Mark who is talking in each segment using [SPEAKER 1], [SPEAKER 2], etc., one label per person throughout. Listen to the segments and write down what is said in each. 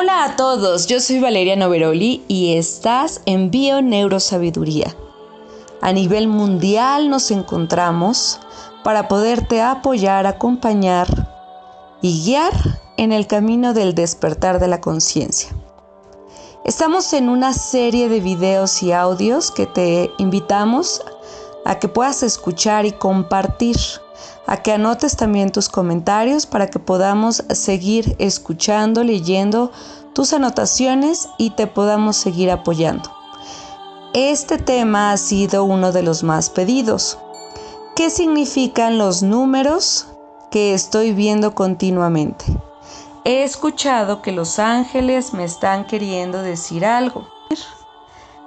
[SPEAKER 1] Hola a todos, yo soy Valeria Noveroli y estás en Bio Neurosabiduría. A nivel mundial nos encontramos para poderte apoyar, acompañar y guiar en el camino del despertar de la conciencia. Estamos en una serie de videos y audios que te invitamos a que puedas escuchar y compartir a que anotes también tus comentarios para que podamos seguir escuchando, leyendo tus anotaciones y te podamos seguir apoyando. Este tema ha sido uno de los más pedidos. ¿Qué significan los números que estoy viendo continuamente? He escuchado que los ángeles me están queriendo decir algo.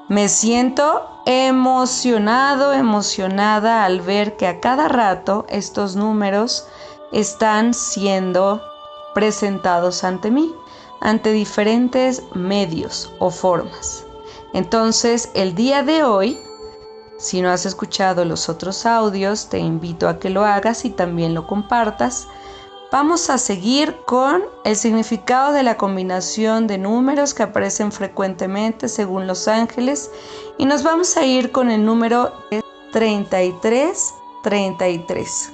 [SPEAKER 1] Me siento emocionado, emocionada al ver que a cada rato estos números están siendo presentados ante mí, ante diferentes medios o formas. Entonces, el día de hoy, si no has escuchado los otros audios, te invito a que lo hagas y también lo compartas Vamos a seguir con el significado de la combinación de números que aparecen frecuentemente según los ángeles y nos vamos a ir con el número 3333.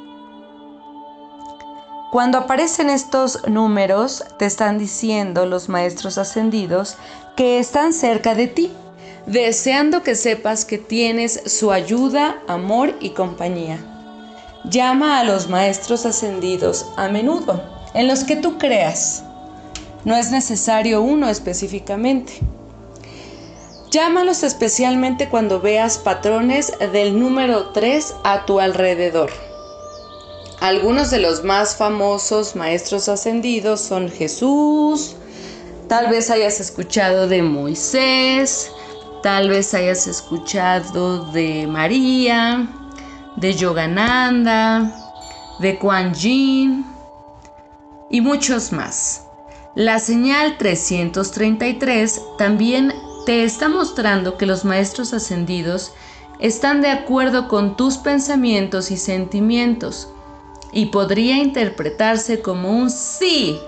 [SPEAKER 1] Cuando aparecen estos números, te están diciendo los maestros ascendidos que están cerca de ti, deseando que sepas que tienes su ayuda, amor y compañía. Llama a los maestros ascendidos a menudo, en los que tú creas. No es necesario uno específicamente. Llámalos especialmente cuando veas patrones del número 3 a tu alrededor. Algunos de los más famosos maestros ascendidos son Jesús, tal vez hayas escuchado de Moisés, tal vez hayas escuchado de María, de Yogananda, de Kuan Yin y muchos más. La señal 333 también te está mostrando que los maestros ascendidos están de acuerdo con tus pensamientos y sentimientos y podría interpretarse como un sí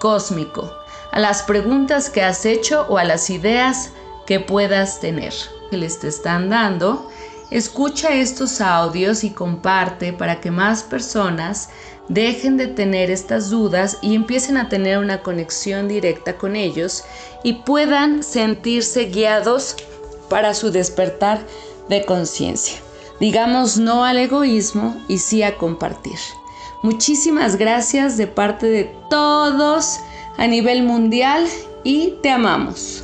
[SPEAKER 1] cósmico a las preguntas que has hecho o a las ideas que puedas tener que les te están dando Escucha estos audios y comparte para que más personas dejen de tener estas dudas y empiecen a tener una conexión directa con ellos y puedan sentirse guiados para su despertar de conciencia. Digamos no al egoísmo y sí a compartir. Muchísimas gracias de parte de todos a nivel mundial y te amamos.